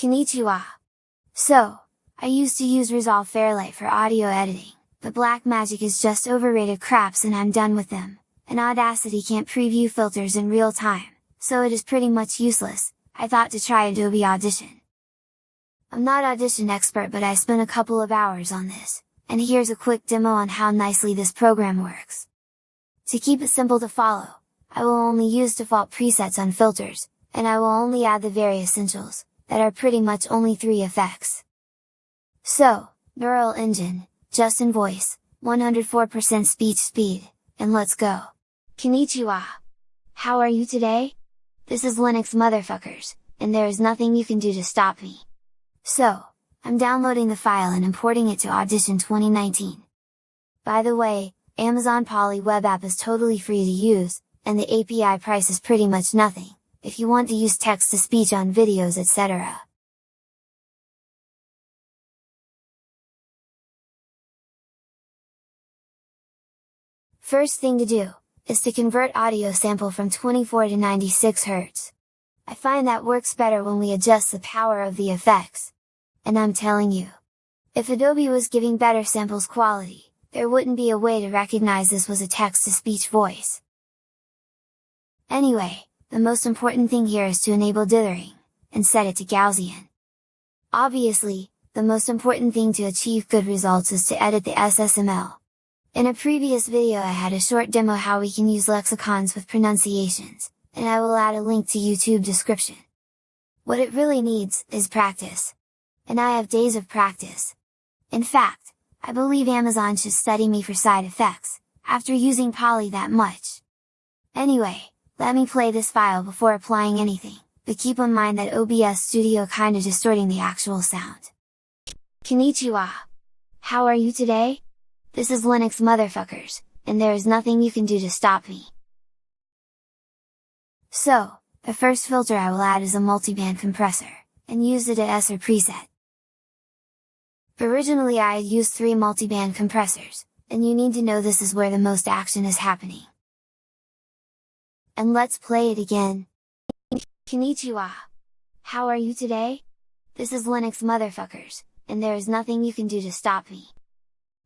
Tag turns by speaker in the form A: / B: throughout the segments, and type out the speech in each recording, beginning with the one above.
A: Konnichiwa! So, I used to use Resolve Fairlight for audio editing, but Blackmagic is just overrated craps and I'm done with them, and Audacity can't preview filters in real time, so it is pretty much useless, I thought to try Adobe Audition. I'm not Audition expert but I spent a couple of hours on this, and here's a quick demo on how nicely this program works. To keep it simple to follow, I will only use default presets on filters, and I will only add the very essentials, that are pretty much only three effects. So, Neural Engine, Justin Voice, 104% speech speed, and let's go! Konnichiwa! How are you today? This is Linux motherfuckers, and there is nothing you can do to stop me. So, I'm downloading the file and importing it to Audition 2019. By the way, Amazon Polly web app is totally free to use, and the API price is pretty much nothing, if you want to use text-to-speech on videos etc. First thing to do, is to convert audio sample from 24 to 96 Hz. I find that works better when we adjust the power of the effects. And I'm telling you! If Adobe was giving better samples quality, there wouldn't be a way to recognize this was a text-to-speech voice. Anyway, the most important thing here is to enable dithering, and set it to Gaussian. Obviously, the most important thing to achieve good results is to edit the SSML. In a previous video I had a short demo how we can use lexicons with pronunciations, and I will add a link to YouTube description. What it really needs, is practice. And I have days of practice. In fact, I believe Amazon should study me for side effects, after using Polly that much. Anyway, let me play this file before applying anything, but keep in mind that OBS Studio kinda distorting the actual sound. Konnichiwa! How are you today? This is Linux motherfuckers, and there is nothing you can do to stop me. So, the first filter I will add is a multiband compressor, and use it as ESR preset. Originally I had used three multiband compressors, and you need to know this is where the most action is happening. And let's play it again! Konnichiwa! How are you today? This is Linux motherfuckers, and there is nothing you can do to stop me.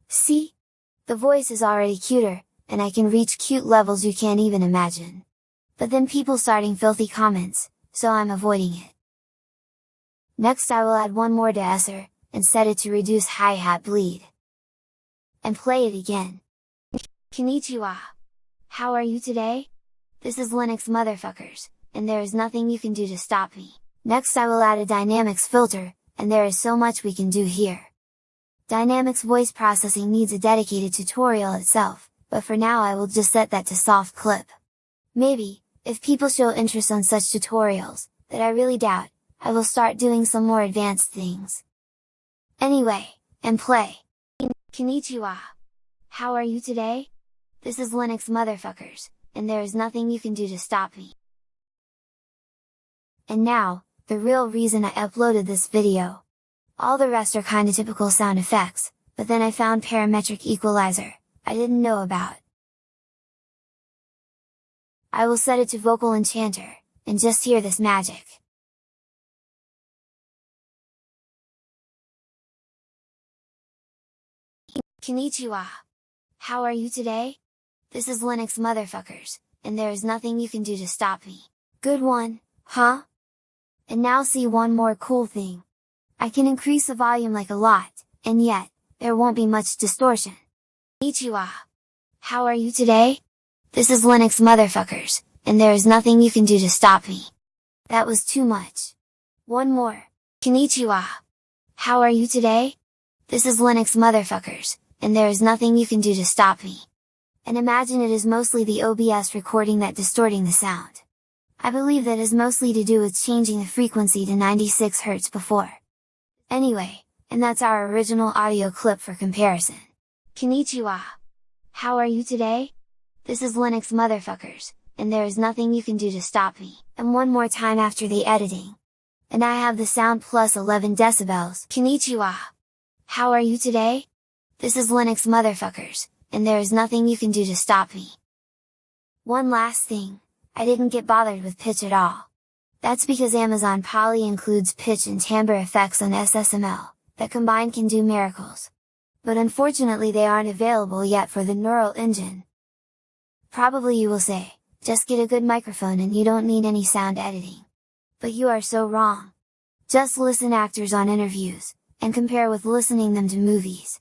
A: See? The voice is already cuter, and I can reach cute levels you can't even imagine. But then people starting filthy comments, so I'm avoiding it. Next I will add one more ESR, and set it to reduce hi-hat bleed. And play it again. Konnichiwa! How are you today? This is Linux motherfuckers, and there is nothing you can do to stop me. Next I will add a dynamics filter, and there is so much we can do here. Dynamics voice processing needs a dedicated tutorial itself, but for now I will just set that to soft clip. Maybe, if people show interest on such tutorials, that I really doubt, I will start doing some more advanced things. Anyway, and play! Konnichiwa! How are you today? This is Linux motherfuckers, and there is nothing you can do to stop me. And now, the real reason I uploaded this video. All the rest are kinda typical sound effects, but then I found parametric equalizer, I didn't know about. I will set it to vocal enhancer, and just hear this magic. Konnichiwa! How are you today? This is Linux motherfuckers, and there is nothing you can do to stop me. Good one, huh? And now see one more cool thing. I can increase the volume like a lot, and yet, there won't be much distortion. Konnichiwa! How are you today? This is Linux motherfuckers, and there is nothing you can do to stop me. That was too much. One more. Konnichiwa! How are you today? This is Linux motherfuckers, and there is nothing you can do to stop me. And imagine it is mostly the OBS recording that distorting the sound. I believe that is mostly to do with changing the frequency to 96 Hz before. Anyway, and that's our original audio clip for comparison. Konnichiwa! How are you today? This is Linux motherfuckers, and there is nothing you can do to stop me, and one more time after the editing. And I have the sound plus 11 decibels. Konnichiwa! How are you today? This is Linux motherfuckers, and there is nothing you can do to stop me. One last thing, I didn't get bothered with pitch at all. That's because Amazon Polly includes pitch and timbre effects on SSML, that combined can do miracles. But unfortunately they aren't available yet for the Neural Engine. Probably you will say, just get a good microphone and you don't need any sound editing. But you are so wrong! Just listen actors on interviews, and compare with listening them to movies.